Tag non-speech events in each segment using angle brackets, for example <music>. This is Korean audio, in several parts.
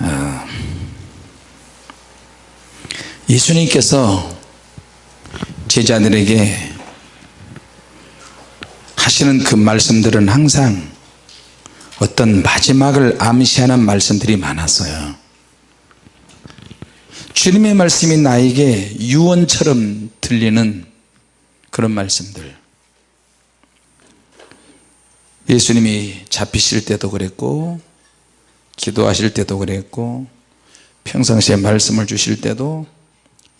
어, 예수님께서 제자들에게 하시는 그 말씀들은 항상 어떤 마지막을 암시하는 말씀들이 많았어요. 주님의 말씀이 나에게 유언처럼 들리는 그런 말씀들. 예수님이 잡히실 때도 그랬고 기도하실 때도 그랬고 평상시에 말씀을 주실 때도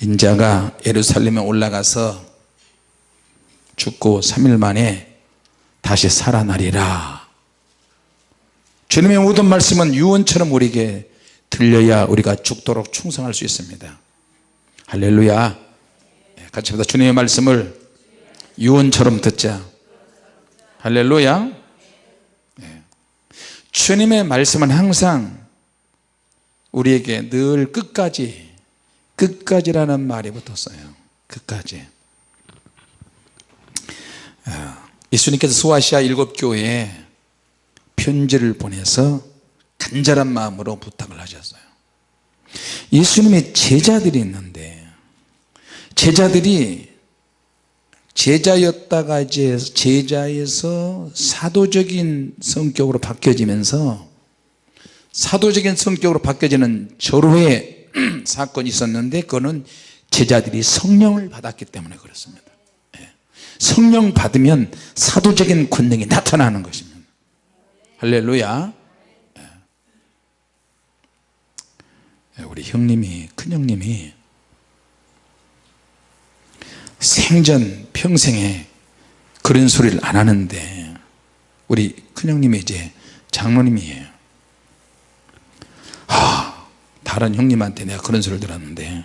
인자가 예루살렘에 올라가서 죽고 3일 만에 다시 살아나리라. 주님의 모든 말씀은 유언처럼 우리에게 들려야 우리가 죽도록 충성할 수 있습니다. 할렐루야. 예, 같이 보다. 주님의 말씀을 유언처럼 듣자. 할렐루야. 예. 주님의 말씀은 항상 우리에게 늘 끝까지 끝까지라는 말이 붙었어요. 끝까지. 아, 예수님께서 수아시아 일곱 교회에 편지를 보내서 간절한 마음으로 부탁을 하셨어요. 예수님의 제자들이 있는데 제자들이 제자였다가 이제 제자에서 사도적인 성격으로 바뀌어지면서 사도적인 성격으로 바뀌어지는 절호의 <clears throat> 사건이 있었는데 그거는 제자들이 성령을 받았기 때문에 그렇습니다. 예. 성령 받으면 사도적인 권능이 나타나는 것입니다. 할렐루야. 예, 우리 형님이 큰형님이 생전 평생에 그런 소리를 안 하는데 우리 큰형님이 이제 장로님이에요. 아, 다른 형님한테 내가 그런 소리를 들었는데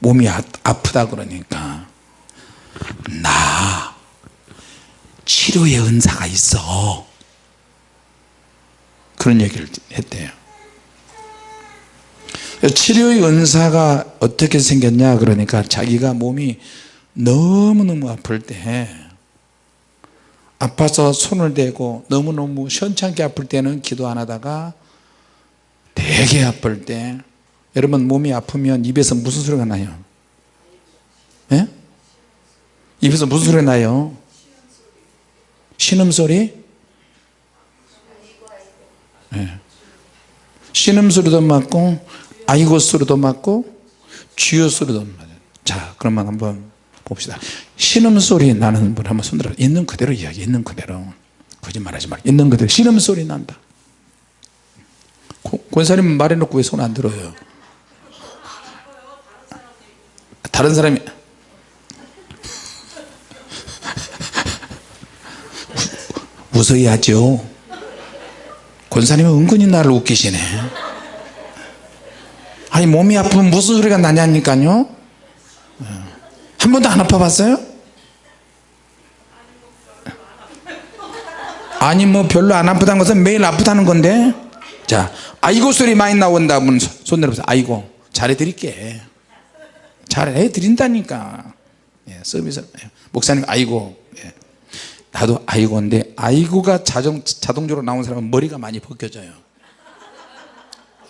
몸이 아, 아프다 그러니까 나 치료의 은사가 있어. 그런 얘기를 했대요. 치료의 은사가 어떻게 생겼냐 그러니까 자기가 몸이 너무너무 아플 때 아파서 손을 대고 너무너무 시원찮게 아플 때는 기도 안 하다가 되게 아플 때 여러분 몸이 아프면 입에서 무슨 소리가 나요? 예? 입에서 무슨 소리가 나요? 신음소리? 예. 신음소리도 맞고 아이고 소리도 맞고 주여 소리도 맞아요 자 그러면 한번 봅시다. 신음소리 나는 분 한번 손들어. 있는 그대로 이야기 있는 그대로. 거짓말하지 말. 있는 그대로 신음소리 난다. 권사님 말해놓고 왜 손 안 들어요? 다른 사람이. <laughs> 웃어야죠. 권사님은 은근히 나를 웃기시네. 아니 몸이 아프면 무슨 소리가 나냐니까요 한 번도 안 아파 봤어요? 아니 뭐 별로 안 아프다는 것은 매일 아프다는 건데. 자 아이고 소리 많이 나온다. 면손 내려보세요. 아이고 잘해드릴게. 잘해드린다니까. 예, 서비스 예, 목사님 아이고. 예. 나도 아이고인데 아이고가 자동, 자동적으로 나온 사람은 머리가 많이 벗겨져요.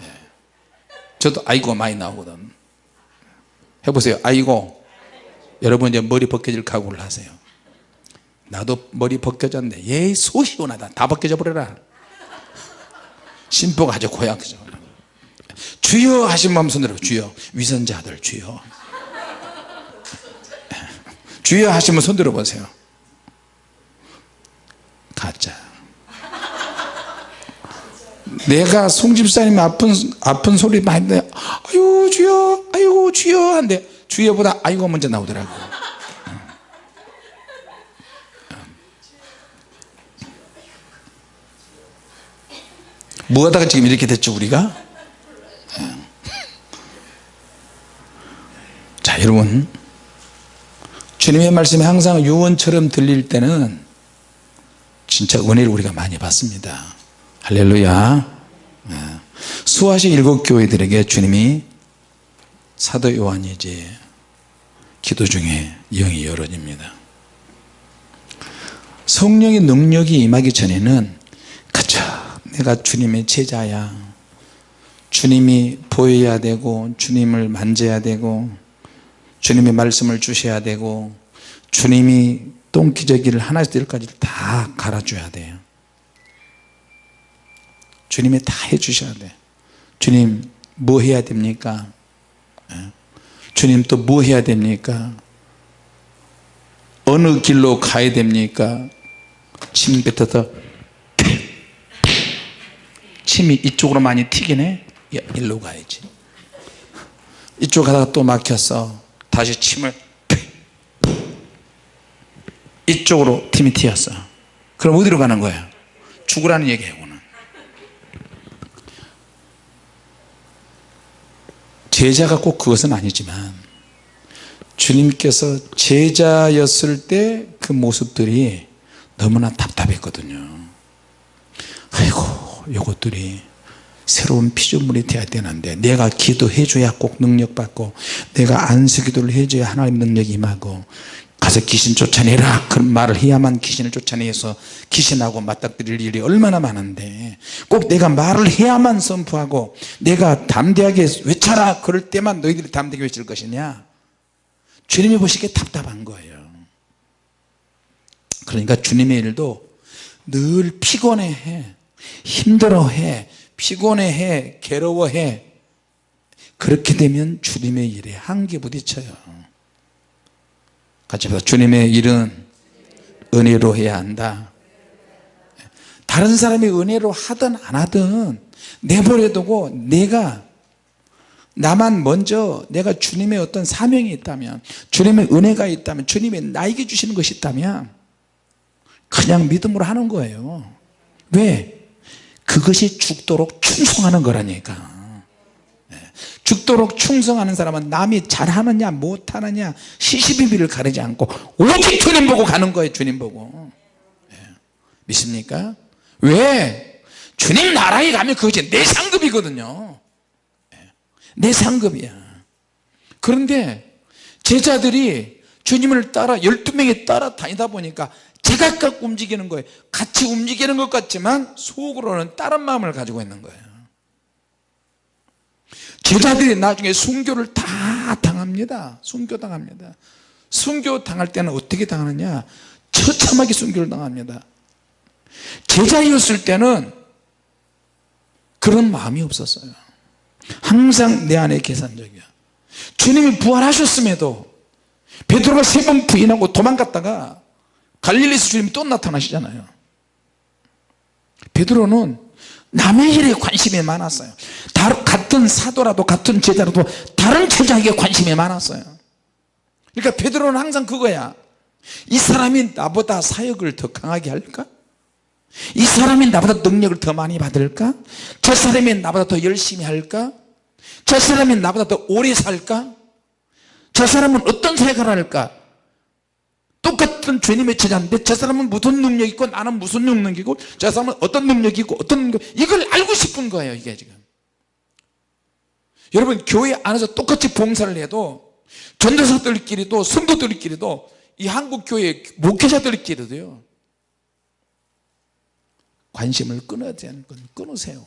예. 저도 아이고가 많이 나오거든. 해보세요. 아이고 여러분 이제 머리 벗겨질 각오를 하세요. 나도 머리 벗겨졌는데 예소 시원하다. 다 벗겨져 버려라. 심보가 아주 고약하죠. 주여 하신 마음 손들어 주여. 위선자들 주여. 주여 하시면 손들어 보세요. 가짜. 내가 송집사님 아픈 아픈 소리 많이 듣 아유 주여 아유 주여 한데 주여보다 아이고 먼저 나오더라고. 뭐 하다가 지금 이렇게 됐죠 우리가? 자 여러분. 주님의 말씀이 항상 유언처럼 들릴 때는 진짜 은혜를 우리가 많이 받습니다. 할렐루야. 네. 수아시 일곱 교회들에게 주님이 사도 요한이 이제 기도 중에 영이 열어집니다. 성령의 능력이 임하기 전에는 그쵸 내가 주님의 제자야. 주님이 보여야 되고 주님을 만져야 되고 주님의 말씀을 주셔야 되고 주님이 똥기저귀를 하나에서 열까지 다 갈아줘야 돼요. 주님이 다 해주셔야 돼 주님 뭐 해야 됩니까? 예? 주님 또 뭐 해야 됩니까? 어느 길로 가야 됩니까? 침 뱉어서 침이 이쪽으로 많이 튀기네? 야, 일로 가야지. 이쪽 가다가 또 막혔어 다시 침을 이쪽으로 팀이 튀었어 그럼 어디로 가는 거야? 죽으라는 얘기예요 오늘 제자가 꼭 그것은 아니지만 주님께서 제자였을 때 그 모습들이 너무나 답답했거든요. 아이고 요것들이 새로운 피조물이 되어야 되는데 내가 기도해 줘야 꼭 능력받고 내가 안수기도를 해줘야 하나님 능력이 임하고 가서 귀신 쫓아내라. 그런 말을 해야만 귀신을 쫓아내서 귀신하고 맞닥뜨릴 일이 얼마나 많은데. 꼭 내가 말을 해야만 선포하고 내가 담대하게 외쳐라. 그럴 때만 너희들이 담대하게 외칠 것이냐? 주님이 보시기에 답답한 거예요. 그러니까 주님의 일도 늘 피곤해해 힘들어해 피곤해해 괴로워해. 그렇게 되면 주님의 일에 한계 부딪혀요 같이 봐 주님의 일은 은혜로 해야 한다 다른 사람이 은혜로 하든 안 하든 내버려 두고 내가 나만 먼저 내가 주님의 어떤 사명이 있다면 주님의 은혜가 있다면 주님의 나에게 주시는 것이 있다면 그냥 믿음으로 하는 거예요 왜? 그것이 죽도록 충성하는 거라니까 네. 죽도록 충성하는 사람은 남이 잘하느냐 못하느냐 시시비비를 가리지 않고 오직 주님 보고 가는 거예요 주님 보고 네. 믿습니까? 왜? 주님 나라에 가면 그것이 내 상급이거든요 네. 내 상급이야 그런데 제자들이 주님을 따라 12명이 따라 다니다 보니까 제각각 움직이는 거예요 같이 움직이는 것 같지만 속으로는 다른 마음을 가지고 있는 거예요 제자들이 나중에 순교를 다 당합니다. 순교 당합니다. 순교 당할 때는 어떻게 당하느냐? 처참하게 순교를 당합니다. 제자였을 때는 그런 마음이 없었어요. 항상 내 안에 계산적이야. 주님이 부활하셨음에도 베드로가 세 번 부인하고 도망갔다가 갈릴리에서 주님이 또 나타나시잖아요. 베드로는 남의 일에 관심이 많았어요 같은 사도라도 같은 제자라도 다른 제자에게 관심이 많았어요 그러니까 베드로는 항상 그거야 이 사람이 나보다 사역을 더 강하게 할까? 이 사람이 나보다 능력을 더 많이 받을까? 저 사람이 나보다 더 열심히 할까? 저 사람이 나보다 더 오래 살까? 저 사람은 어떤 생각을 할까? 똑같은 주님의 제자인데 저 사람은 무슨 능력이 있고 나는 무슨 능력이 있고 저 사람은 어떤 능력이 있고 어떤 능력. 이걸 알고 싶은 거예요 이게 지금. 여러분 교회 안에서 똑같이 봉사를 해도 전도사들끼리도 성도들끼리도 이 한국 교회 목회자들끼리도요 관심을 끊어야 되는 건 끊으세요.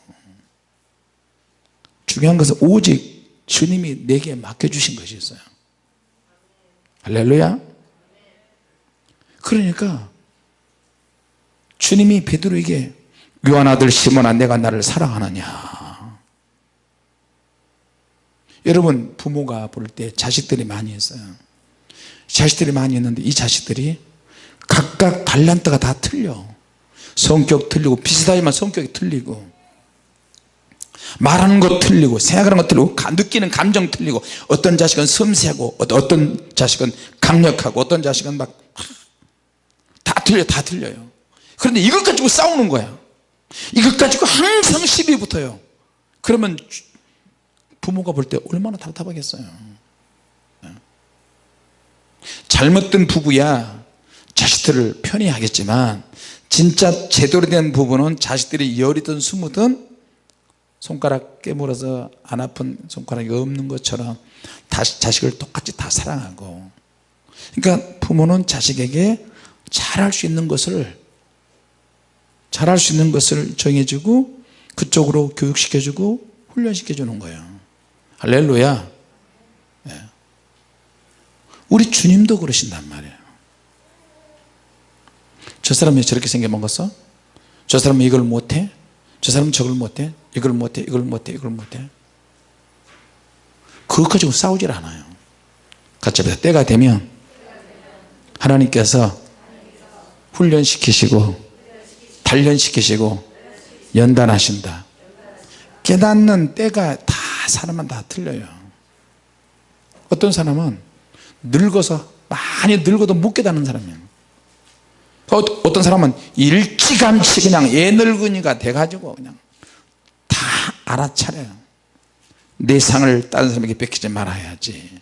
중요한 것은 오직 주님이 내게 맡겨주신 것이 있어요. 할렐루야 그러니까 주님이 베드로에게 요한 아들 시몬아 내가 나를 사랑하느냐? 여러분 부모가 볼 때 자식들이 많이 있어요. 자식들이 많이 있는데 이 자식들이 각각 달란트가 다 틀려. 성격 틀리고 비슷하지만 성격이 틀리고 말하는 것 틀리고 생각하는 것 틀리고 느끼는 감정 틀리고 어떤 자식은 섬세하고 어떤 자식은 강력하고 어떤 자식은 막 다 틀려 다 틀려요. 그런데 이것 가지고 싸우는 거야. 이것 가지고 항상 시비 붙어요. 그러면 부모가 볼 때 얼마나 답답하겠어요. 네. 잘못된 부부야 자식들을 편히 하겠지만 진짜 제대로 된 부부는 자식들이 열이든 스무든 손가락 깨물어서 안 아픈 손가락이 없는 것처럼 다시 자식을 똑같이 다 사랑하고. 그러니까 부모는 자식에게 잘할 수 있는 것을 잘할 수 있는 것을 정해주고 그쪽으로 교육시켜주고 훈련시켜 주는 거예요 할렐루야 예. 우리 주님도 그러신단 말이에요 저 사람이 저렇게 생겨 먹었어? 저 사람은 이걸 못해? 저 사람은 저걸 못해? 이걸 못해? 이걸 못해? 이걸 못해? 그것 가지고 싸우질 않아요 합시다 때가 되면 하나님께서 훈련시키시고 단련시키시고 연단하신다. 깨닫는 때가 다 사람은 다 틀려요. 어떤 사람은 늙어서 많이 늙어도 못 깨닫는 사람이에요. 어, 어떤 사람은 일찌감치 그냥 애 늙은이가 돼가지고 그냥 다 알아차려요. 내 상을 다른 사람에게 뺏기지 말아야지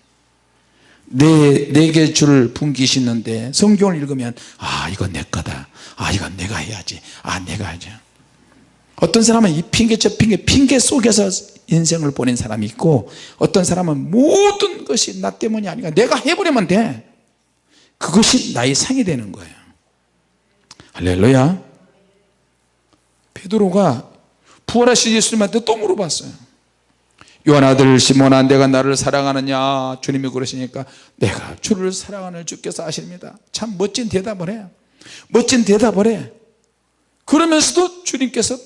내, 내게 줄 분기시는데 성경을 읽으면 아 이건 내 거다. 아 이건 내가 해야지. 아 내가 해야지 어떤 사람은 이 핑계 저 핑계 핑계 속에서 인생을 보낸 사람이 있고 어떤 사람은 모든 것이 나 때문이 아니라 내가 해버리면 돼. 그것이 나의 상이 되는 거예요. 할렐루야. 베드로가 부활하신 예수님한테 또 물어봤어요 요한 아들 시몬아 내가 나를 사랑하느냐? 주님이 그러시니까 내가 주를 사랑하는 주께서 아십니다. 참 멋진 대답을 해요 멋진 대답을 해. 그러면서도 주님께서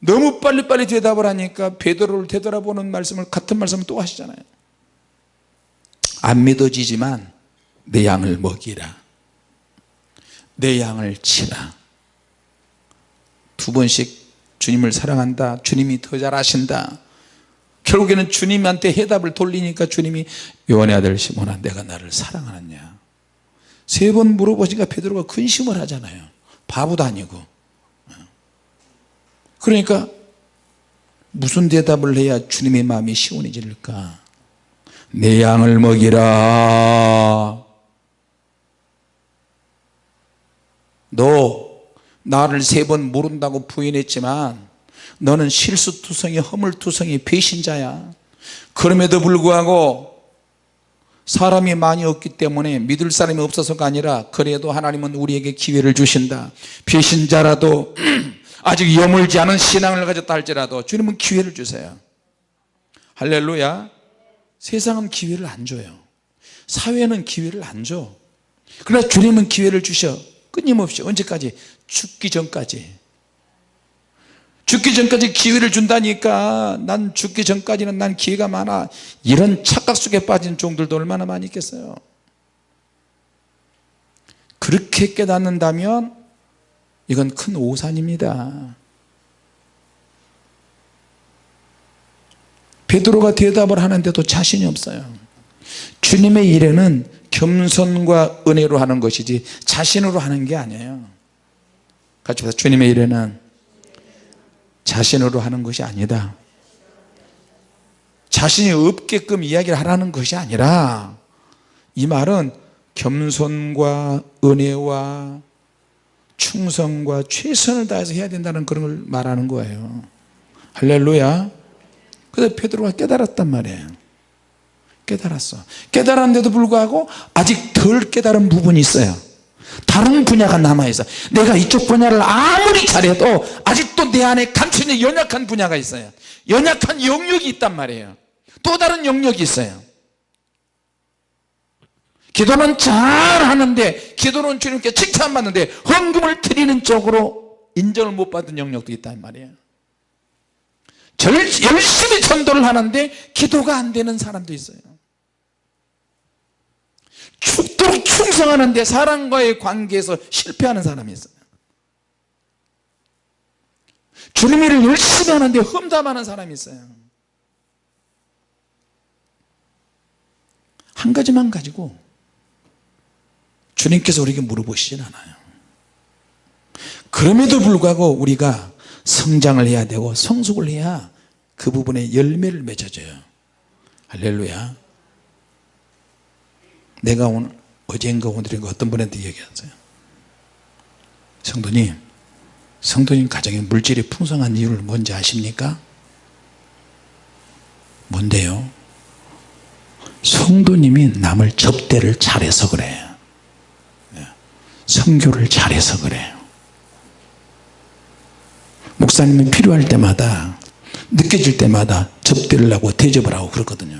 너무 빨리빨리 대답을 하니까 베드로를 되돌아보는 말씀을 같은 말씀을 또 하시잖아요. 안 믿어지지만 내 양을 먹이라. 내 양을 치라. 두 번씩 주님을 사랑한다. 주님이 더 잘하신다 결국에는 주님한테 해답을 돌리니까 주님이 요한의 아들 시몬아 내가 나를 사랑하느냐? 세 번 물어보니까 베드로가 근심을 하잖아요. 바보도 아니고. 그러니까 무슨 대답을 해야 주님의 마음이 시원해질까? 내 양을 먹이라. 너 나를 세 번 모른다고 부인했지만 너는 실수투성이 허물투성이 배신자야. 그럼에도 불구하고 사람이 많이 없기 때문에 믿을 사람이 없어서가 아니라 그래도 하나님은 우리에게 기회를 주신다. 배신자라도 <clears throat> 아직 여물지 않은 신앙을 가졌다 할지라도 주님은 기회를 주세요. 할렐루야. 세상은 기회를 안 줘요. 사회는 기회를 안줘. 그러나 주님은 기회를 주셔. 끊임없이 언제까지? 죽기 전까지 죽기 전까지 기회를 준다니까. 난 죽기 전까지는 난 기회가 많아. 이런 착각 속에 빠진 종들도 얼마나 많이 있겠어요? 그렇게 깨닫는다면 이건 큰 오산입니다. 베드로가 대답을 하는데도 자신이 없어요. 주님의 일에는 겸손과 은혜로 하는 것이지 자신으로 하는 게 아니에요. 같이 보세요 주님의 일에는 자신으로 하는 것이 아니다. 자신이 없게끔 이야기를 하라는 것이 아니라 이 말은 겸손과 은혜와 충성과 최선을 다해서 해야 된다는 그런 걸 말하는 거예요. 할렐루야. 그래서 베드로가 깨달았단 말이에요. 깨달았어. 깨달았는데도 불구하고 아직 덜 깨달은 부분이 있어요. 다른 분야가 남아있어. 내가 이쪽 분야를 아무리 잘해도 아직도 내 안에 감 춰있는 연약한 분야가 있어요. 연약한 영역이 있단 말이에요. 또 다른 영역이 있어요. 기도는 잘 하는데 기도는 주님께 칭찬받는데 헌금을 드리는 쪽으로 인정을 못 받은 영역도 있단 말이에요. 열심히 전도를 하는데 기도가 안 되는 사람도 있어요. 죽도록 충성하는데 사람과의 관계에서 실패하는 사람이 있어요 주님 일을 열심히 하는데 험담하는 사람이 있어요. 한 가지만 가지고 주님께서 우리에게 물어보시진 않아요. 그럼에도 불구하고 우리가 성장을 해야 되고 성숙을 해야 그 부분에 열매를 맺어줘요. 할렐루야. 내가 오늘 어젠가 오늘인가 어떤 분한테 얘기했어요. 성도님 성도님 가정에 물질이 풍성한 이유를 뭔지 아십니까? 뭔데요? 성도님이 남을 접대를 잘해서 그래요. 예. 성교를 잘해서 그래요. 목사님은 필요할 때마다 느껴질 때마다 접대를 하고 대접을 하고 그렇거든요.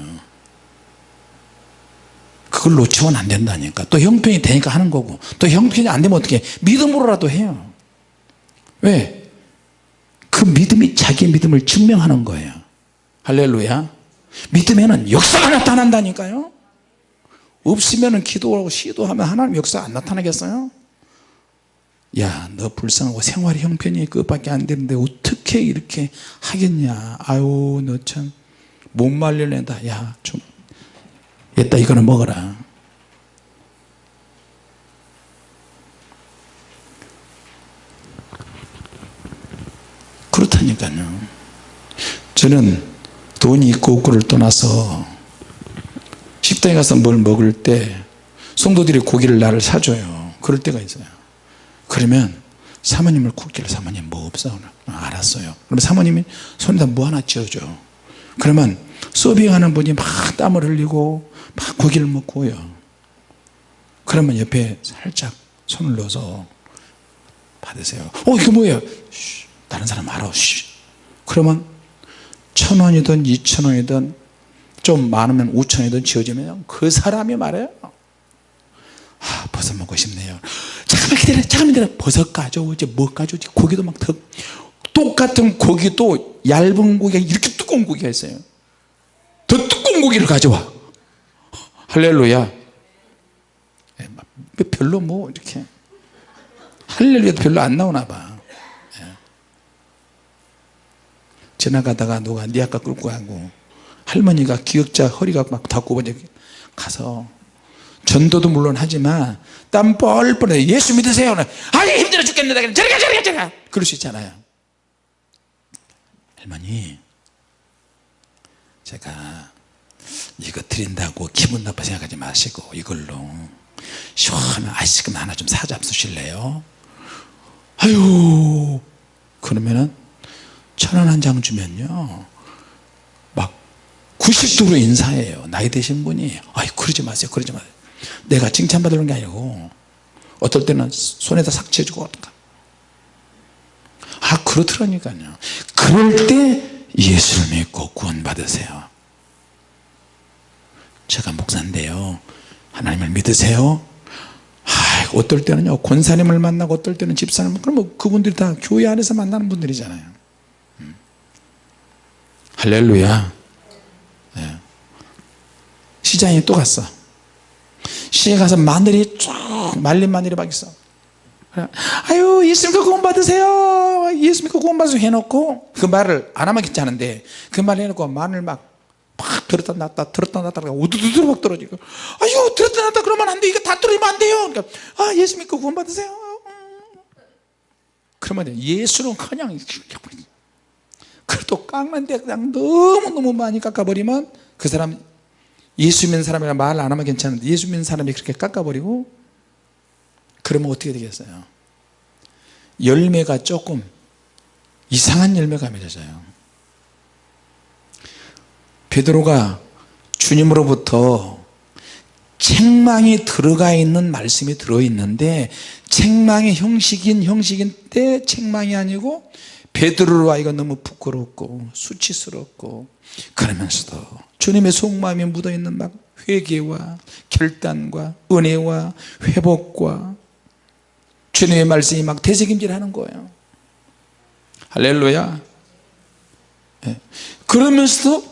그걸 놓치면 안 된다니까. 또 형편이 되니까 하는 거고. 또 형편이 안 되면 어떻게 믿음으로라도 해요 왜? 그 믿음이 자기 믿음을 증명하는 거예요. 할렐루야. 믿으면 역사가 나타난다니까요. 없으면 기도하고 시도하면 하나님 역사 안 나타나겠어요? 야 너 불쌍하고 생활 형편이 그것밖에 안 되는데 어떻게 이렇게 하겠냐? 아유 너 참 못 말려낸다. 야좀 얘다 이거는 먹어라 그렇다니까요. 저는 돈이 있고 없고를 떠나서 식당에 가서 뭘 먹을 때 성도들이 고기를 나를 사줘요. 그럴 때가 있어요. 그러면 사모님을 굽기를 사모님 뭐 없어? 아, 알았어요. 그러면 사모님이 손에다 뭐 하나 쥐어줘. 그러면 서빙하는 분이 막 땀을 흘리고 막 고기를 먹고요. 그러면 옆에 살짝 손을 넣어서 받으세요. 어 이거 뭐예요? 쉬, 다른 사람 알아 쉬. 그러면 천 원이든 이천 원이든 좀 많으면 우천 원이든 지어지면 그 사람이 말해요. 아 버섯 먹고 싶네요. 잠깐만 기다려 잠깐만 기다려. 버섯 가져오지 뭐 가져오지? 고기도 막 더, 똑같은 고기도 얇은 고기가 이렇게 두꺼운 고기가 있어요. 더 두꺼운 고기를 가져와. 할렐루야. 예, 별로 뭐 이렇게. 할렐루야도 별로 안 나오나 봐 예. 지나가다가 누가 네 아까 끌고 가고 할머니가 기억자 허리가 막다 굽어져 가서 전도도 물론 하지만 땀 뻘뻘해 예수 믿으세요. 아이 힘들어 죽겠는데 저리가 저리가 저리가. 그럴 수 있잖아요. 할머니 제가 이거 드린다고 기분 나빠 생각하지 마시고 이걸로 시원한 아이스크림 하나 좀 사잡수실래요? 아유 그러면은 천 원 한 장 주면요. 막 90도로 인사해요. 나이 드신 분이. 아이 그러지 마세요. 그러지 마세요. 내가 칭찬받으는 게 아니고 어떨 때는 손에다 삭 쥐어주고 아 그렇더라니까요. 그럴 때 예수를 믿고 구원 받으세요. 제가 목사인데요. 하나님을 믿으세요? 아, 어떨 때는요. 권사님을 만나고 어떨 때는 집사님. 그러면 그분들이 다 교회 안에서 만나는 분들이잖아요. 음. 할렐루야. 네. 시장에 또 갔어. 시장에 가서 마늘이 쫙 말린 마늘이 막 있어. 아유 예수님 그 구원 받으세요. 예수님 그 구원 받으세요. 해놓고 그 말을 안 하면 괜찮은데 그말 해놓고 마늘 막 팍 들었다 놨다 들었다 놨다 우두두두 막 떨어지고 아유 들었다 놨다 그러면 안돼. 이거 다 떨어지면 안 돼요. 그러니까 아 예수 믿고 구원 받으세요. 그러면 예수는 그냥 그래도 깎는데 그냥 너무너무 많이 깎아버리면 그 사람 예수 믿는 사람이라 말 안 하면 괜찮은데 예수 믿는 사람이 그렇게 깎아버리고 그러면 어떻게 되겠어요? 열매가 조금 이상한 열매가 맺어져요. 베드로가 주님으로부터 책망이 들어가 있는 말씀이 들어있는데 책망의 형식인 형식인데 책망이 아니고 베드로로 하여금 너무 부끄럽고 수치스럽고 그러면서도 주님의 속마음이 묻어있는 막 회개와 결단과 은혜와 회복과 주님의 말씀이 막 대책임질하는 거예요 할렐루야 네. 그러면서도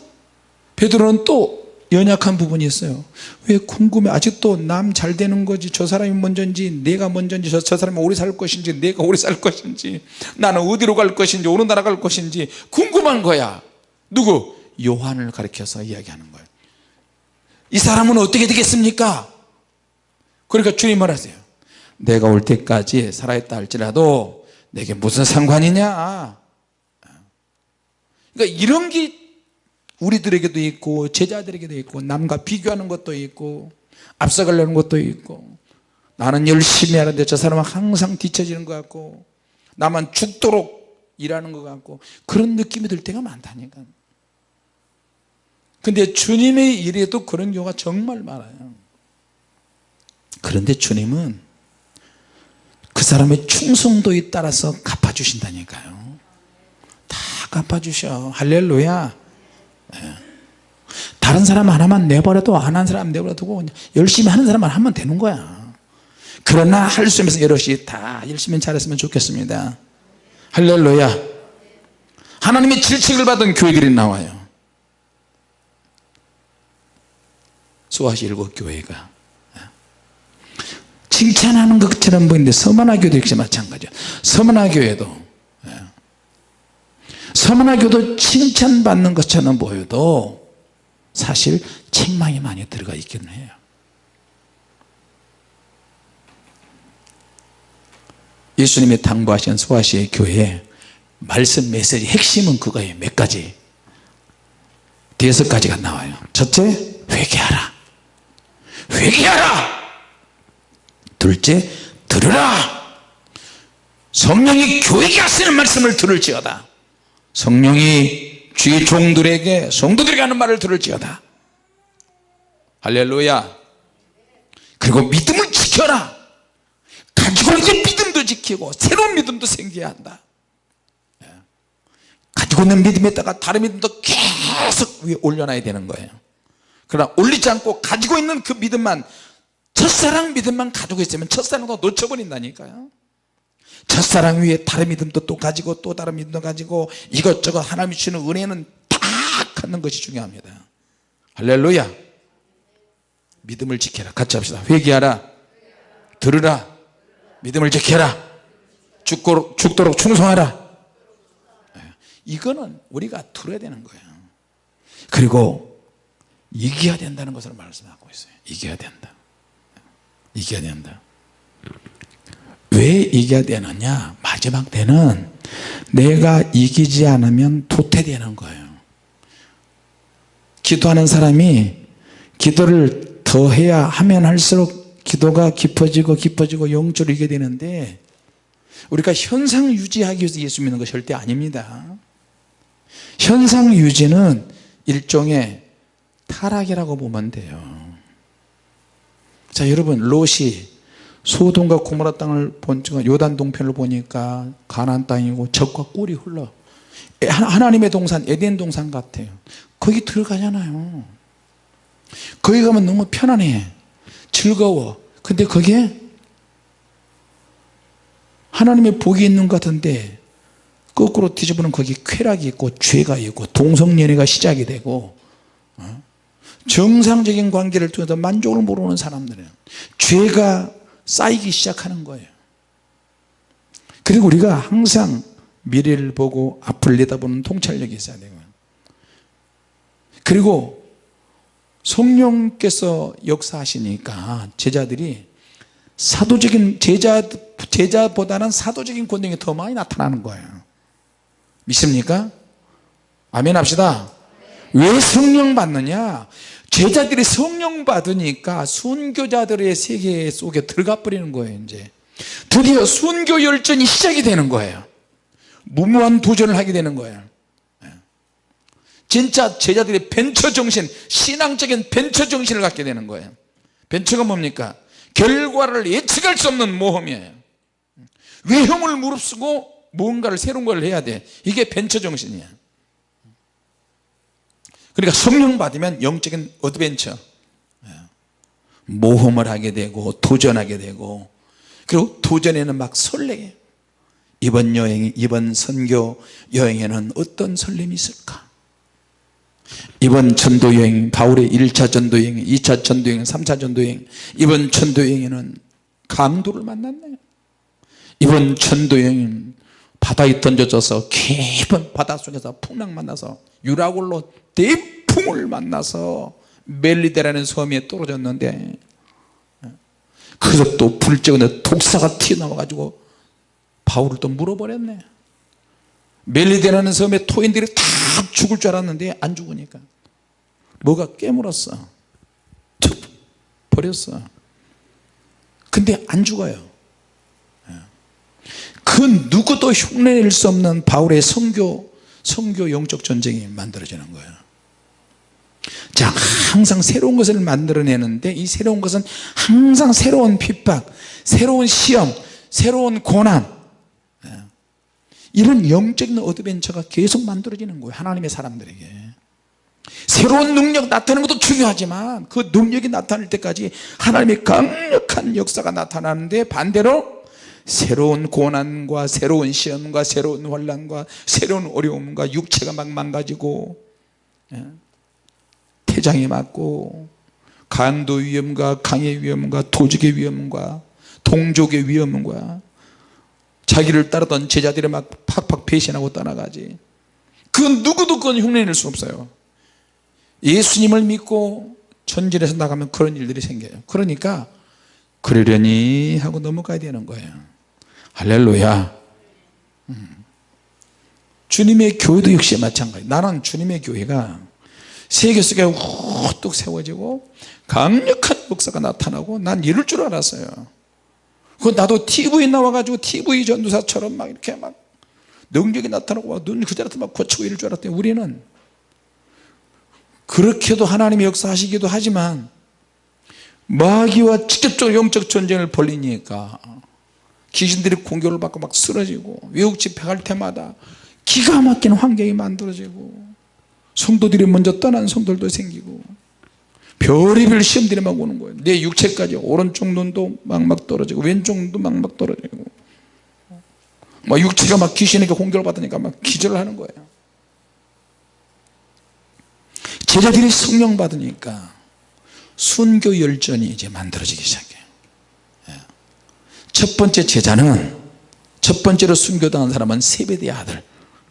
베드로는 또 연약한 부분이 있어요. 왜 궁금해? 아직도 남 잘 되는 거지? 저 사람이 먼저인지 내가 먼저인지 저, 저 사람이 오래 살 것인지 내가 오래 살 것인지 나는 어디로 갈 것인지 어느 나라 갈 것인지 궁금한 거야. 누구? 요한을 가리켜서 이야기하는 거예요. 이 사람은 어떻게 되겠습니까? 그러니까 주님 말하세요. 내가 올 때까지 살아있다 할지라도 내게 무슨 상관이냐? 그러니까 이런 게 우리들에게도 있고 제자들에게도 있고 남과 비교하는 것도 있고 앞서가려는 것도 있고 나는 열심히 하는데 저 사람은 항상 뒤처지는 것 같고 나만 죽도록 일하는 것 같고 그런 느낌이 들 때가 많다니까. 근데 주님의 일에도 그런 경우가 정말 많아요. 그런데 주님은 그 사람의 충성도에 따라서 갚아주신다니까요. 다 갚아주셔. 할렐루야. 예. 다른 사람 하나만 내버려도 안 한 사람 내버려두고 열심히 하는 사람만 하면 되는 거야. 그러나 할 수 있으면 여럿이 다 열심히 잘했으면 좋겠습니다. 할렐루야. 하나님의 질책을 받은 교회들이 나와요. 수아시 일곱 교회가. 칭찬하는 것처럼 보이는데 서만화교도 역시 마찬가지야. 서만화교회도 서만화교도 칭찬받는 것처럼 보여도 사실 책망이 많이 들어가 있기는 해요. 예수님이 당부하신 소아시의 교회 말씀 메시지 핵심은 그거예요. 몇 가지. 가지가 나와요. 첫째 회개하라. 회개하라! 둘째 들으라! 성령이 교회에 하시는 말씀을 들을지어다 성령이 주의 종들에게 성도들에게 하는 말을 들을지어다. 할렐루야. 그리고 믿음을 지켜라. 가지고 있는 믿음도 지키고 새로운 믿음도 생겨야 한다. 예. 가지고 있는 믿음에다가 다른 믿음도 계속 위에 올려놔야 되는 거예요. 그러나 올리지 않고 가지고 있는 그 믿음만 첫사랑 믿음만 가지고 있으면 첫사랑도 놓쳐버린다니까요 첫사랑 위에 다른 믿음도 또 가지고 또 다른 믿음도 가지고 이것저것 하나님이 주시는 은혜는 다 갖는 것이 중요합니다. 할렐루야. 믿음을 지켜라. 같이 합시다. 회개하라. 들으라. 믿음을 지켜라. 죽도록, 죽도록 충성하라. 예. 이거는 우리가 들어야 되는 거예요. 그리고 이겨야 된다는 것을 말씀하고 있어요. 이겨야 된다. 이겨야 된다 왜 이겨야 되느냐? 마지막 때는 내가 이기지 않으면 도태되는 거예요. 기도하는 사람이 기도를 더 해야 하면 할수록 기도가 깊어지고 깊어지고 영적으로 이게 되는데 우리가 현상 유지하기 위해서 예수 믿는 것이 절대 아닙니다. 현상 유지는 일종의 타락이라고 보면 돼요. 자 여러분 롯이 소돔과 고모라 땅을 본 요단 동편을 보니까 가나안 땅이고 적과 꿀이 흘러. 하나님의 동산 에덴 동산 같아요. 거기 들어가잖아요. 거기 가면 너무 편안해. 즐거워. 근데 거기에 하나님의 복이 있는 것 같은데 거꾸로 뒤집으면 거기 쾌락이 있고 죄가 있고 동성연애가 시작이 되고 어? 정상적인 관계를 통해서 만족을 모르는 사람들은 죄가 쌓이기 시작하는 거예요. 그리고 우리가 항상 미래를 보고 앞을 내다보는 통찰력이 있어야 되고 그리고 성령께서 역사하시니까 제자들이 사도적인 제자, 제자보다는 사도적인 권능이 더 많이 나타나는 거예요. 믿습니까? 아멘 합시다. 왜 성령 받느냐 제자들이 성령 받으니까 순교자들의 세계 속에 들어가 버리는 거예요 이제. 드디어 순교 열전이 시작이 되는 거예요. 무모한 도전을 하게 되는 거예요. 예. 진짜 제자들이 벤처 정신 신앙적인 벤처 정신을 갖게 되는 거예요. 벤처가 뭡니까? 결과를 예측할 수 없는 모험이에요. 위험을 무릅쓰고 뭔가를 새로운 걸 해야 돼. 이게 벤처 정신이야 그러니까 성령 받으면 영적인 adventure. 예. 모험을 하게 되고 도전하게 되고 그리고 도전에는 막 설레게. 이번 여행 이번 선교 여행에는 어떤 설렘이 있을까? 이번 전도 여행 바울의 1차 전도 여행 2차 전도 여행 3차 전도 여행. 이번 전도 여행에는 강도를 만났네. 이번 전도 여행은 바다에 던져져서 깊은 바닷속에서 풍랑 만나서 유라굴로 대풍을 만나서 멜리데라는 섬에 떨어졌는데 그래서 또 불쬐는데 독사가 튀어나와 가지고 바울을 또 물어버렸네. 멜리데라는 섬에 토인들이 다 죽을 줄 알았는데 안 죽으니까. 뭐가 깨물었어? 툭 버렸어. 근데 안 죽어요 그 누구도 흉내낼 수 없는 바울의 성교 성교 영적 전쟁이 만들어지는 거예요. 자 항상 새로운 것을 만들어내는데 이 새로운 것은 항상 새로운 핍박 새로운 시험 새로운 고난. 이런 영적인 어드벤처가 계속 만들어지는 거예요 하나님의 사람들에게. 새로운 능력 나타나는 것도 중요하지만 그 능력이 나타날 때까지 하나님의 강력한 역사가 나타나는데 반대로 새로운 고난과 새로운 시험과 새로운 환란과 새로운 어려움과 육체가 막 망가지고 예, 태장이 맞고 간도 위험과 강의 위험과 도적의 위험과 동족의 위험과 자기를 따르던 제자들이 막 팍팍 배신하고 떠나가지. 그 누구도 그건 흉내낼 수 없어요. 예수님을 믿고 전진해서 나가면 그런 일들이 생겨요. 그러니까 그러려니 하고 넘어가야 되는 거예요 할렐루야. 음. 주님의 교회도 역시 마찬가지. 나는 주님의 교회가 세계 속에 우뚝 세워지고 강력한 역사가 나타나고 난 이럴 줄 알았어요. 그 나도 TV에 나와가지고 TV 전도사처럼 막 이렇게 막 능력이 나타나고 막 눈 그대로 막 고치고 이럴 줄 알았더니 우리는 그렇게도 하나님이 역사하시기도 하지만 마귀와 직접적으로 영적 전쟁을 벌리니까 귀신들이 공격을 받고 막 쓰러지고 외국 집회 갈 때마다 기가 막힌 환경이 만들어지고 성도들이 먼저 떠난 성도들도 생기고 별의별 시험들이 막 오는 거예요 내 육체까지 오른쪽 눈도 막막 떨어지고 왼쪽 눈도 막막 떨어지고 막 육체가 막 귀신에게 공격을 받으니까 막 기절을 하는 거예요 제자들이 성령 받으니까 순교 열전이 이제 만들어지기 시작해요 예. 첫 번째 제자는 첫 번째로 순교당한 사람은 세베대의 아들.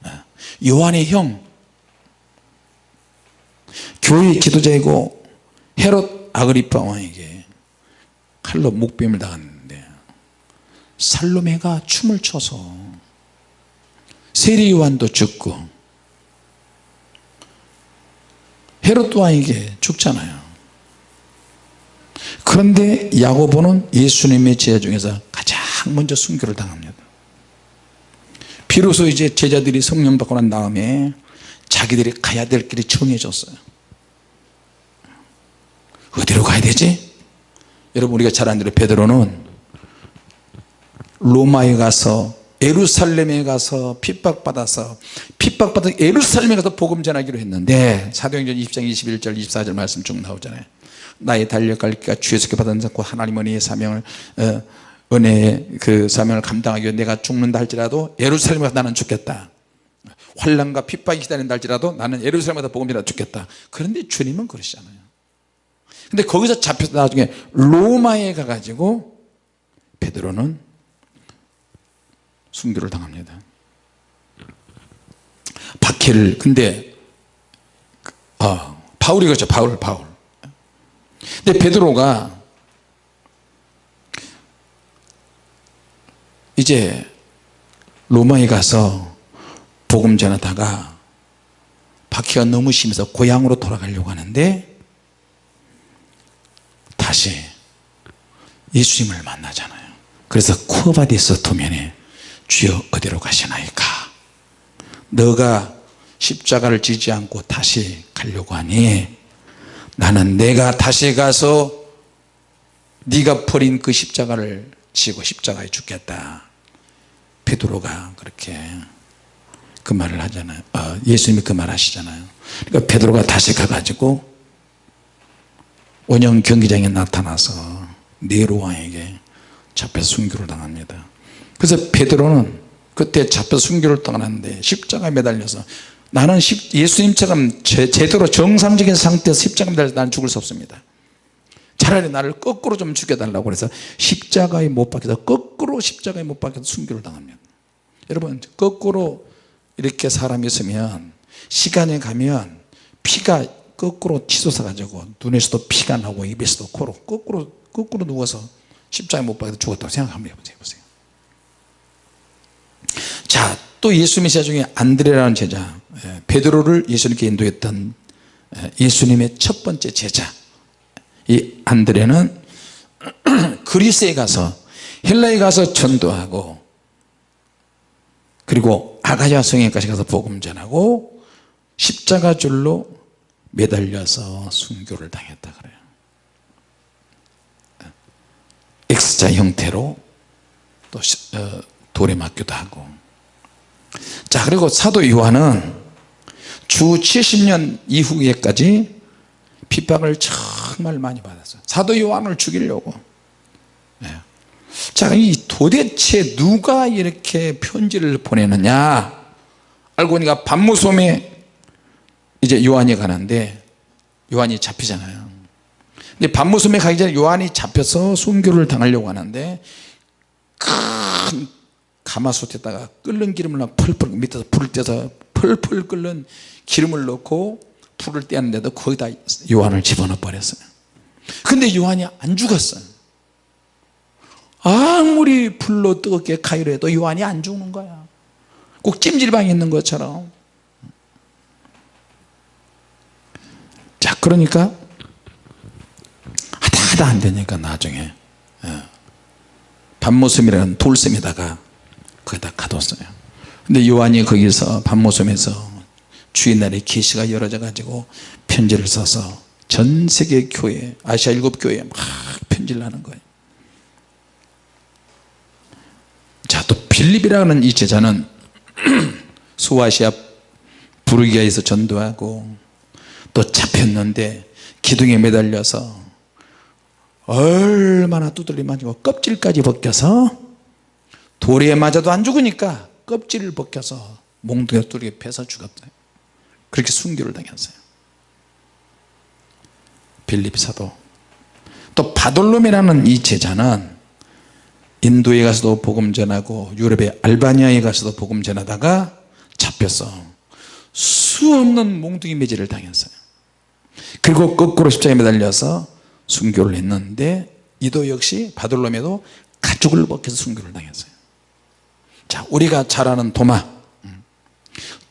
예. 요한의 형. 교회 지도자이고 헤롯 아그리파 왕에게 칼로 목뱀을 당했는데 살로메가 춤을 춰서 세리 요한도 죽고 헤롯 왕에게 죽잖아요. 그런데 야고보는 예수님의 제자 중에서 가장 먼저 순교를 당합니다. 비로소 이제 제자들이 성령 받고 난 다음에 자기들이 가야 될 길이 정해졌어요. 어디로 가야 되지? 여러분 우리가 잘 아는 대로 베드로는 로마에 가서 예루살렘에 가서 핍박받아서 핍박받아 예루살렘에 가서 복음 전하기로 했는데 사도행전 20장 21절 24절 말씀 쭉 나오잖아요. 나의 달려갈 길가 주에서 받은 자고 하나님 은혜의 사명을 어, 은혜의 그 사명을 감당하기 위해 내가 죽는다 할지라도 예루살렘에 가서 나는 죽겠다. 환란과 핍박이 기다린다 할지라도 나는 예루살렘에 가서 복음 전하 죽겠다. 그런데 주님은 그러시잖아요. 근데 거기서 잡혀서 나중에 로마에 가가지고 베드로는 순교를 당합니다. 박해를 근데 어, 바울이 그렇죠. 바울 바울. 근데 베드로가 이제 로마에 가서 복음 전하다가 박해가 너무 심해서 고향으로 돌아가려고 하는데 다시 예수님을 만나잖아요. 그래서 쿠어바디스 도면에 주여 어디로 가시나이까? 너가 십자가를 지지 않고 다시 가려고 하니 나는 내가 다시 가서 네가 버린 그 십자가를 지고 십자가에 죽겠다 베드로가 그렇게 그 말을 하잖아요. 어, 예수님이 그 말 하시잖아요. 그러니까 베드로가 다시 가가지고 원형 경기장에 나타나서 네로 왕에게 잡혀서 순교를 당합니다. 그래서 베드로는 그때 잡혀 순교를 당하는데 십자가에 매달려서 나는 예수님처럼 제 대로 정상적인 상태에서 십자가에 매달려서 나는 죽을 수 없습니다 차라리 나를 거꾸로 좀 죽여달라고 그래서 십자가에 못 박혀서 거꾸로 십자가에 못 박혀서 순교를 당합니다 여러분 거꾸로 이렇게 사람이 있으면 시간이 가면 피가 거꾸로 치솟아 가지고 눈에서도 피가 나고 입에서도 코로 거꾸로 거꾸로 누워서 십자가에 못 박혀서 죽었다고 생각 한번 해보세요 자또 예수님의 제자 중에 안드레라는 제자 예, 베드로를 예수님께 인도했던 예, 예수님의 첫 번째 제자 이 안드레는 <clears throat> 그리스에 가서 헬라에 가서 전도하고 그리고 아가야 성에까지 가서 복음 전하고 십자가 줄로 매달려서 순교를 당했다 그래요. X자 형태로 또 어, 돌에 맞기도 하고. 자 그리고 사도 요한은 주 70년 이후에까지 핍박을 정말 많이 받았어요. 사도 요한을 죽이려고. 예. 자이 도대체 누가 이렇게 편지를 보내느냐? 알고 보니까 반무섬에 이제 요한이 가는데 요한이 잡히잖아요. 근데 반무섬에 가기 전에 요한이 잡혀서 순교를 당하려고 하는데 큰 가마솥에다가 끓는 기름을 펄펄 밑에서 불을 떼서 펄펄 끓는 기름을 넣고 불을 떼었는데도 거기다 요한을 집어넣어 버렸어요. 근데 요한이 안 죽었어요. 아무리 불로 뜨겁게 가위로 해도 요한이 안 죽는 거야. 꼭 찜질방에 있는 것처럼. 자 그러니까 하다 하다 안 되니까 나중에 반모섬이라는 돌섬에다가 거기다 가뒀어요. 근데 요한이 거기서 반모섬에서 주일날에 계시가 열어져 가지고 편지를 써서 전 세계 교회 아시아 일곱 교회에 막 편지를 하는 거예요. 자또 빌립이라는 이 제자는 <clears throat> 소아시아 부르기아에서 전도하고 또 잡혔는데 기둥에 매달려서 얼마나 두들리 맞고 껍질까지 벗겨서 돌에 맞아도 안 죽으니까 껍질을 벗겨서 몽둥이 뚜리에 패서 죽었어요 그렇게 순교를 당했어요. 빌립 사도. 또 바돌롬이라는 이 제자는 인도에 가서도 복음 전하고 유럽의 알바니아에 가서도 복음 전하다가 잡혀서 수없는 몽둥이 매질을 당했어요. 그리고 거꾸로 십자가에 매달려서 순교를 했는데 이도 역시 바돌롬에도 가죽을 벗겨서 순교를 당했어요. 자 우리가 잘 아는 도마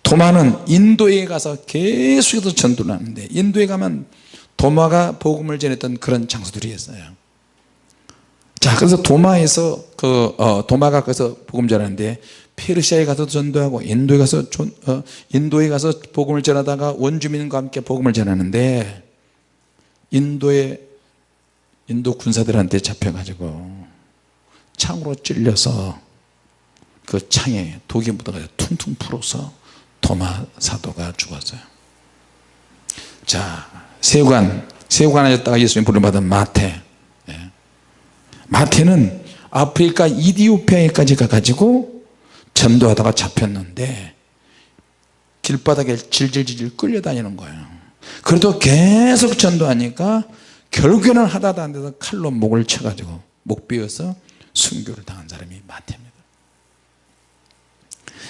도마는 인도에 가서 계속해서 전도를 하는데 인도에 가면 도마가 복음을 전했던 그런 장소들이 있어요. 자 그래서 도마에서 그 어, 도마가 거기서 복음 전하는데 페르시아에 가서 전도하고 인도에 가서 전, 어, 인도에 가서 복음을 전하다가 원주민과 함께 복음을 전하는데 인도의 인도 군사들한테 잡혀가지고 창으로 찔려서 그 창에 독이 묻어가지고 퉁퉁 불어서 도마 사도가 죽었어요. 자 세관 세관하였다가 예수님 부름받은 마태. 예. 마태는 아프리카 이디오피아에까지 가가지고 전도하다가 잡혔는데 길바닥에 질질질 끌려다니는 거예요. 그래도 계속 전도하니까 결국에는 하다도 안 돼서 칼로 목을 쳐가지고 목 비어서 순교를 당한 사람이 마태입니다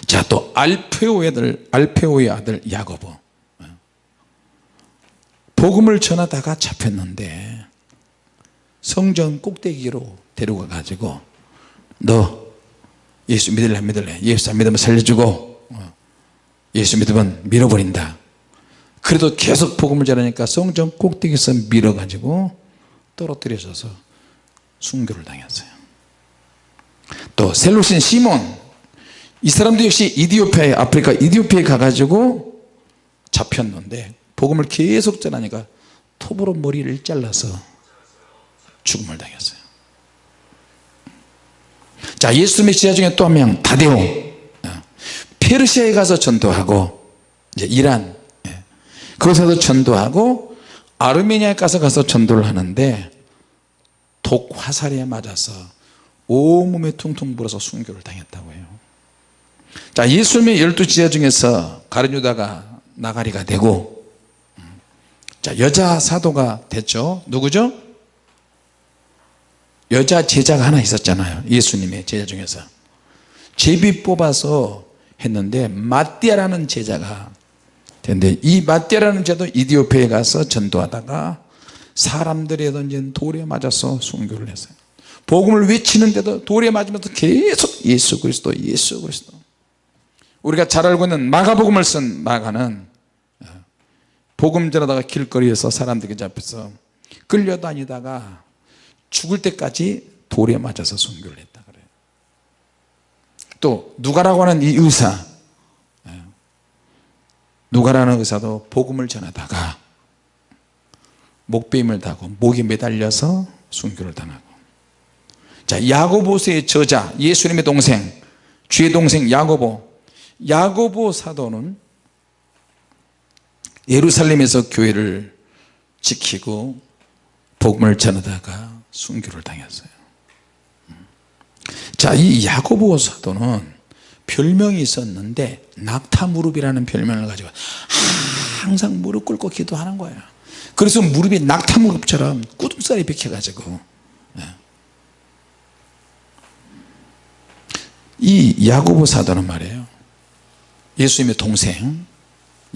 자 또 알페오의 아들 알페오의 아들 야고보. 복음을 전하다가 잡혔는데 성전 꼭대기로 데려가 가지고 너 예수 믿을래 안 믿을래? 예수 안 믿으면 살려주고 예수 믿으면 밀어버린다. 그래도 계속 복음을 전하니까 성전 꼭대기에서 밀어가지고 떨어뜨려져서 순교를 당했어요. 또 셀로신 시몬 이 사람도 역시 이디오피아에 아프리카 이디오피아에 가가지고 잡혔는데 복음을 계속 전하니까 톱으로 머리를 잘라서 죽음을 당했어요. 자 예수님의 제자 중에 또 한 명 다데오. 페르시아에 가서 전도하고 이제 이란 예. 거기서도 전도하고 아르메니아에 가서 가서 전도를 하는데 독 화살에 맞아서 온몸에 퉁퉁 불어서 순교를 당했다고 해요 자 예수님의 열두 지자 중에서 가룟유다가 나가리가 되고 자 여자 사도가 됐죠. 누구죠? 여자 제자가 하나 있었잖아요. 예수님의 제자 중에서. 제비 뽑아서 했는데 마띠아라는 제자가 됐는데 이 마띠아라는 제도 이디오페에 가서 전도하다가 사람들이 던진 돌에 맞아서 순교를 했어요. 복음을 외치는데도 돌에 맞으면서 계속 예수 그리스도 예수 그리스도 우리가 잘 알고 있는 마가복음을 쓴 마가는 복음 전하다가 길거리에서 사람들에게 잡혀서 끌려다니다가 죽을 때까지 돌에 맞아서 순교를 했다 그래요. 또 누가라고 하는 이 의사 누가라는 의사도 복음을 전하다가 목베임을 타고 목에 매달려서 순교를 당하고. 자 야고보서의 저자 예수님의 동생 주의 동생 야고보 야고보 사도는 예루살렘에서 교회를 지키고 복음을 전하다가 순교를 당했어요. 자이 야고보 사도는 별명이 있었는데 낙타무릎이라는 별명을 가지고 항상 무릎 꿇고 기도하는 거예요. 그래서 무릎이 낙타무릎처럼 꾸둥살이 박혀 가지고 이 야고보 사도는 말이에요 예수님의 동생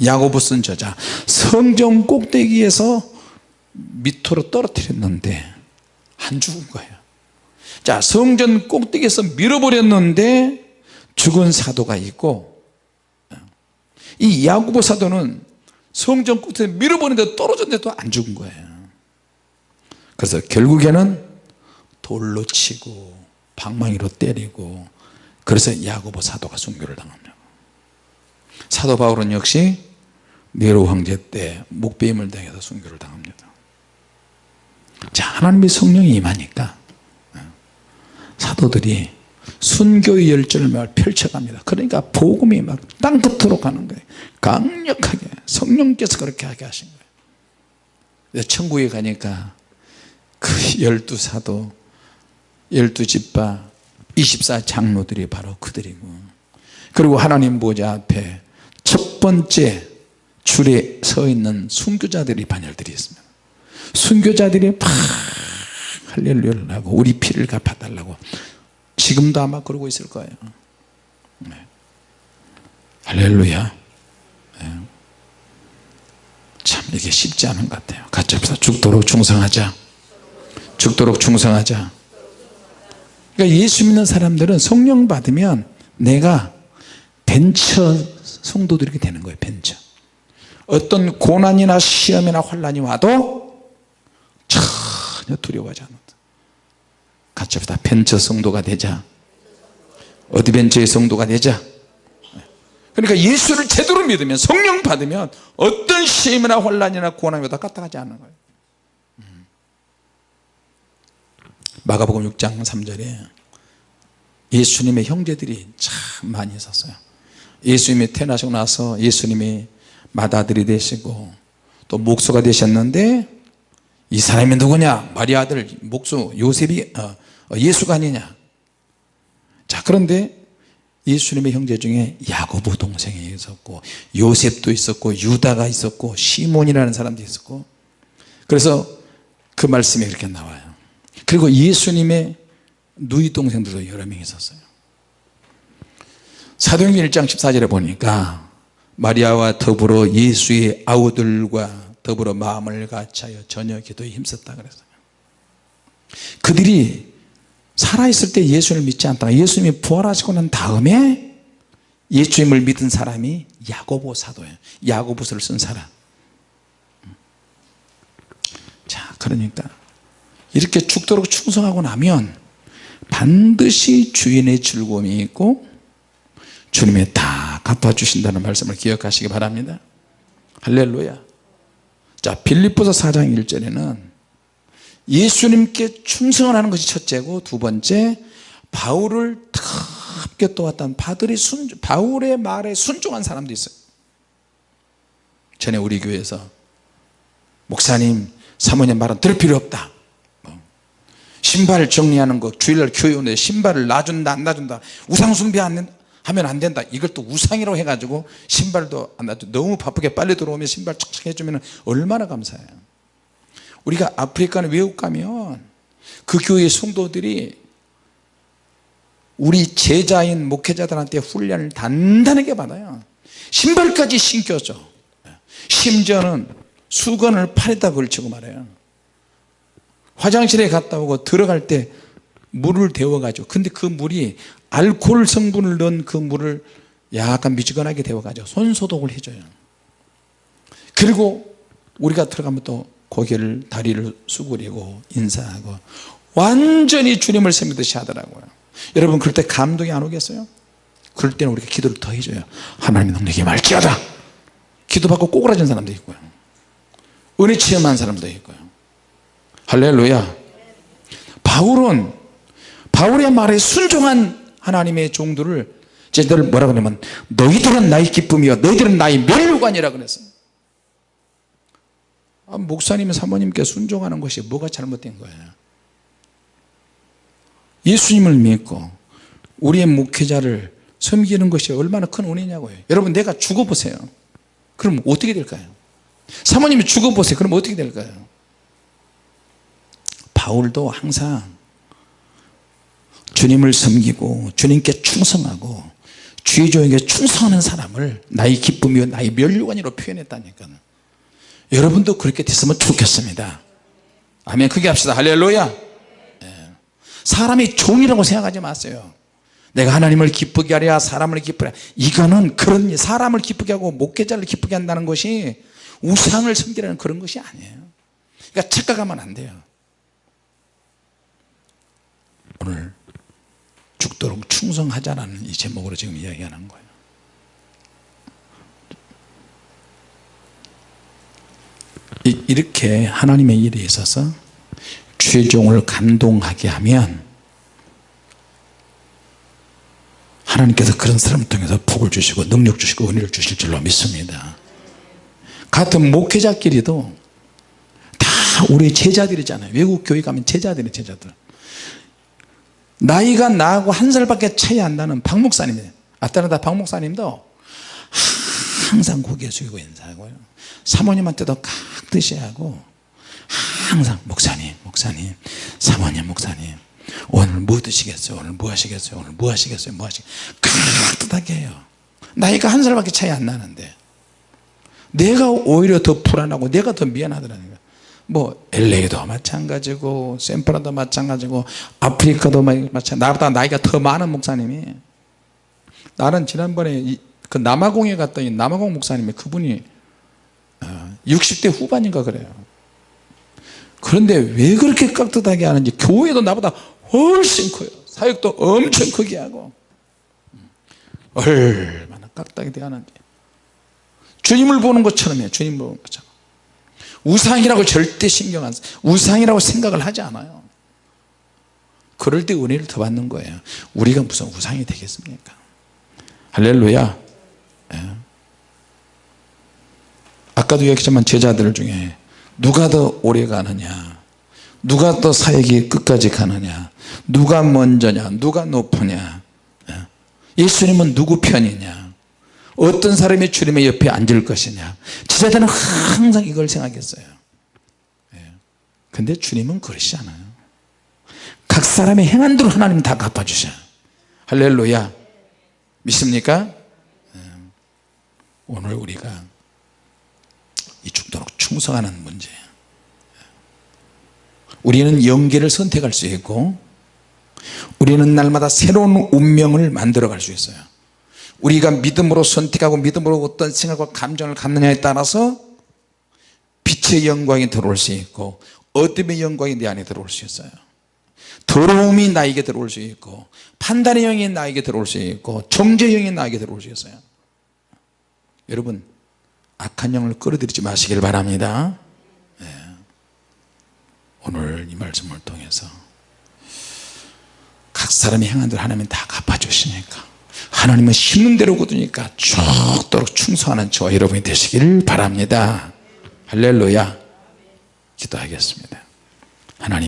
야고보 쓴 저자 성경 꼭대기에서 밑으로 떨어뜨렸는데 안 죽은 거예요. 자 성전 꼭대기에서 밀어버렸는데 죽은 사도가 있고 이 야고보 사도는 성전 꼭대기에 밀어버렸는데 떨어졌는데도 안 죽은 거예요. 그래서 결국에는 돌로 치고 방망이로 때리고 그래서 야고보 사도가 순교를 당합니다 사도 바울은 역시 네로 황제 때 목배임을 당해서 순교를 당합니다. 자 하나님의 성령이 임하니까 사도들이 순교의 열전을 막 펼쳐갑니다. 그러니까 복음이 막 땅 끝으로 가는 거예요. 강력하게 성령께서 그렇게 하게 하신 거예요. 천국에 가니까 그 열두 사도 열두 집파 24 장로들이 바로 그들이고 그리고 하나님 보좌 앞에 첫 번째 줄에 서 있는 순교자들이 반열들이 있습니다. 순교자들이 막 할렐루야를 하고 우리 피를 갚아달라고. 지금도 아마 그러고 있을 거예요. 네. 할렐루야. 네. 참 이게 쉽지 않은 것 같아요. 같이 합시다. 죽도록 충성하자. 죽도록 충성하자. 그러니까 예수 믿는 사람들은 성령 받으면 내가 벤처 성도들이 되는 거예요 벤처 어떤 고난이나 시험이나 환란이 와도 전혀 두려워하지 않는다. 같이 합시다. 벤처 성도가 되자. 어디 벤처의 성도가 되자. 그러니까 예수를 제대로 믿으면 성령 받으면 어떤 시험이나 환란이나 고난이 와도 까딱하지 않는 거예요. 마가복음 6장 3절에 예수님의 형제들이 참 많이 있었어요 예수님이 태어나시고 나서 예수님이 맏아들이 되시고 또 목수가 되셨는데 이 사람이 누구냐? 마리아 아들 목수 요셉이 어, 예수가 아니냐? 자 그런데 예수님의 형제 중에 야고보 동생이 있었고 요셉도 있었고 유다가 있었고 시몬이라는 사람도 있었고. 그래서 그 말씀이 이렇게 나와요. 그리고 예수님의 누이 동생들도 여러 명 있었어요 사도행전 1장 14절에 보니까 마리아와 더불어 예수의 아우들과 더불어 마음을 같이하여 저녁 기도에 힘썼다 그랬어요. 그들이 살아있을 때 예수를 믿지 않다가 예수님이 부활하시고 난 다음에 예수님을 믿은 사람이 야고보 사도예요. 야고보서를 쓴 사람. 자 그러니까 이렇게 죽도록 충성하고 나면 반드시 주인의 즐거움이 있고 주님이 다 갚아주신다는 말씀을 기억하시기 바랍니다. 할렐루야. 자 빌립보서 4장 1절에는 예수님께 충성을 하는 것이 첫째고 두 번째 바울을 뜨겁게 도왔던 바들이 순, 바울의 말에 순종한 사람도 있어요. 전에 우리 교회에서 목사님 사모님 말은 들을 필요 없다. 신발 정리하는 거 주일날 교회 오는데 신발을 놔준다 안 놔준다. 우상 숭배 하면 안 된다. 이걸 또 우상이라고 해가지고 신발도 안 놔줘 너무 바쁘게 빨리 들어오면 신발 착착 해주면 얼마나 감사해요. 우리가 아프리카는 외국 가면 그 교회 성도들이 우리 제자인 목회자들한테 훈련을 단단하게 받아요. 신발까지 신겨줘. 심지어는 수건을 팔에다 걸치고 말해요. 화장실에 갔다 오고 들어갈 때 물을 데워 가지고. 근데 그 물이 알코올 성분을 넣은 그 물을 약간 미지근하게 데워 가지고 손소독을 해줘요. 그리고 우리가 들어가면 또 고개를 다리를 수그리고 인사하고 완전히 주님을 섬기듯이 하더라고요. 여러분 그럴 때 감동이 안 오겠어요? 그럴 때는 우리가 기도를 더 해줘요. 하나님 능력이 말기하다. 기도받고 꼬꾸라진 사람도 있고요. 은혜 체험한 사람도 있고요. 할렐루야. 바울은 바울의 말에 순종한 하나님의 종들을 제자들 뭐라 그러냐면 너희들은 나의 기쁨이요 너희들은 나의 멸류관이라 그랬어요 아, 목사님 사모님께 순종하는 것이 뭐가 잘못된 거예요? 예수님을 믿고 우리의 목회자를 섬기는 것이 얼마나 큰 은혜냐고요. 여러분 내가 죽어보세요. 그럼 어떻게 될까요? 사모님이 죽어보세요. 그럼 어떻게 될까요? 바울도 항상 주님을 섬기고 주님께 충성하고 주의종에게 충성하는 사람을 나의 기쁨이요 나의 멸류관으로 표현했다니까요 여러분도 그렇게 됐으면 좋겠습니다. 아멘. 크게 합시다. 할렐루야. 예. 사람이 종이라고 생각하지 마세요. 내가 하나님을 기쁘게 하랴 사람을 기쁘게 하랴. 이거는 그런 사람을 기쁘게 하고 목회자를 기쁘게 한다는 것이 우상을 섬기라는 그런 것이 아니에요. 그러니까 착각하면 안 돼요. 오늘 죽도록 충성하자라는 이 제목으로 지금 이야기하는 거예요. 이렇게 하나님의 일에 있어서 최종을 감동하게 하면 하나님께서 그런 사람을 통해서 복을 주시고 능력 주시고 은혜를 주실 줄로 믿습니다. 같은 목회자끼리도 다 우리 제자들이잖아요. 외국 교회 가면 제자들이 제자들 나이가 나하고 한 살밖에 차이 안 나는 박 목사님 아따나다 박 목사님도 항상 고개 숙이고 인사하고요 사모님한테도 깍듯이 하고 항상 목사님 목사님 사모님 목사님 오늘 뭐 드시겠어요? 오늘 뭐 하시겠어요? 오늘 뭐 하시겠어요? 뭐 하시겠어요 깍듯하게 해요. 나이가 한 살밖에 차이 안 나는데 내가 오히려 더 불안하고 내가 더 미안하더라는 뭐 LA도 마찬가지고 샌프란도 마찬가지고 아프리카도 마찬가지 나보다 나이가 더 많은 목사님이. 나는 지난번에 이, 그 남아공에 갔더니 남아공 목사님이 그분이 60대 어, 후반인가 그래요. 그런데 왜 그렇게 깍듯하게 하는지 교회도 나보다 훨씬 커요. 사역도 엄청 크게 하고. 얼마나 깍듯하게 하는지. 주님을 보는 것처럼 해요 주님 보는 것처럼 우상이라고 절대 신경 안 써. 우상이라고 생각을 하지 않아요. 그럴 때 은혜를 더 받는 거예요. 우리가 무슨 우상이 되겠습니까? 할렐루야. 예. 아까도 얘기했지만 제자들 중에 누가 더 오래 가느냐? 누가 더 사역이 끝까지 가느냐? 누가 먼저냐? 누가 높으냐? 예. 예수님은 누구 편이냐 어떤 사람이 주님의 옆에 앉을 것이냐. 제자들은 항상 이걸 생각했어요. 예. 근데 주님은 그러시지 않아요. 각 사람의 행한 대로 하나님 다 갚아주셔. 할렐루야. 믿습니까? 예. 오늘 우리가 이 죽도록 충성하는 문제 우리는 영계를 선택할 수 있고 우리는 날마다 새로운 운명을 만들어 갈 수 있어요 우리가 믿음으로 선택하고 믿음으로 어떤 생각과 감정을 갖느냐에 따라서 빛의 영광이 들어올 수 있고 어둠의 영광이 내 안에 들어올 수 있어요. 더러움이 나에게 들어올 수 있고 판단의 영이 나에게 들어올 수 있고 정죄의 영이 나에게 들어올 수 있어요. 여러분 악한 영을 끌어들이지 마시길 바랍니다. 네. 오늘 이 말씀을 통해서 각 사람이 행한 대로 하나님 다 갚아주시니까 하나님은 심는 대로 거두니까 쭉도록 충성하는 저와 여러분이 되시길 바랍니다. 할렐루야. 기도하겠습니다. 하나님.